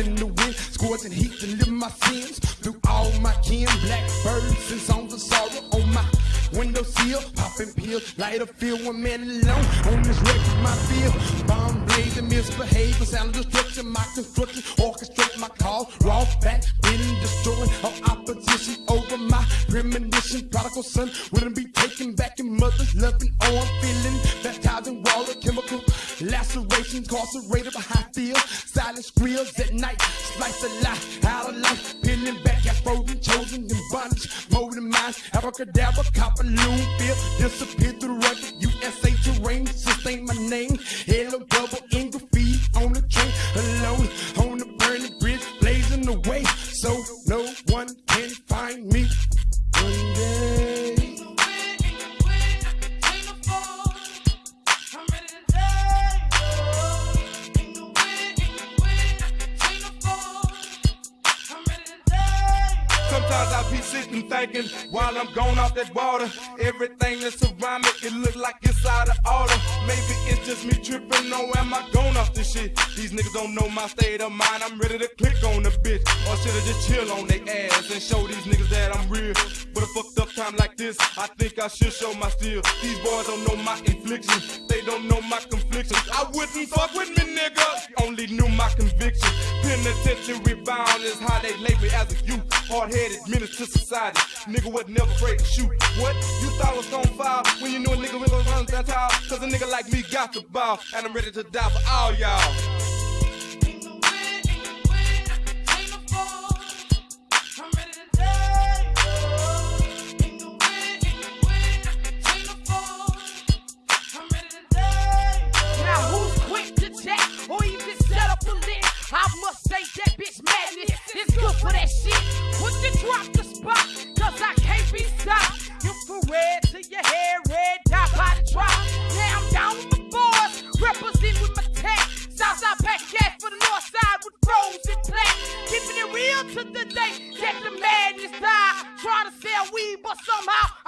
in the wind, scorching heat to live my sins. Through all my kin, blackbirds and songs of sorrow on my windowsill. Popping pills, light a field, one man alone. On this record, my feel. Bomb blazing, misbehavior, sound of destruction. My construction, orchestrate my cause. Raw back, been destroying all opposition over my premonition. Prodigal son mother's loving on feeling. Baptized in water, chemical lacerations, incarcerated behind field. Silent squeals at night, slice a lie out of life. Peeling back, got frozen, chosen in bondage. Molding minds, abracadabra, copper loon, feel disappear through the rugged USA terrain. Sustain my name, hello double in graffiti on the train, alone on the burning bridge, blazing the way, so no one can find me. One day. Be sitting thinking while I'm gone off that water. Everything that's around me, it look like it's order. Maybe it's just me tripping, or am I gone off this shit? These niggas don't know my state of mind. I'm ready to click on the bitch. Or should I just chill on their ass and show these niggas that I'm real? But a fucked up time like this, I think I should show my steel. These boys don't know my infliction, they don't know my conflictions. I wouldn't fuck with me, nigga. Only knew my conviction. Penitentiary bound is how they label me as a youth. Hard-headed menace to society. Nigga was never afraid to shoot. What? You thought was gonna fire when you knew a nigga was run that? Cause a nigga like me got the ball, and I'm ready to die for all y'all. The day that the madness die. Trying to sell weed, but somehow